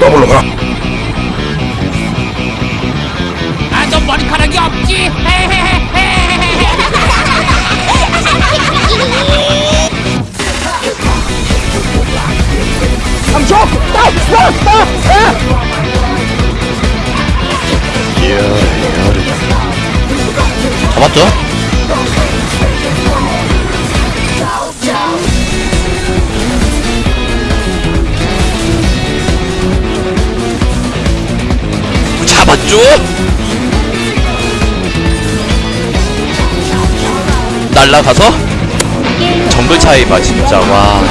더블로 가. 아너 머리카락이 없지? 삼초! 딱! 딱! 딱! 잡았죠? 잡았죠? 날라가서 정글 차이 봐 진짜. 와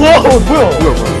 와, 뭐야? 뭐야, 뭐야?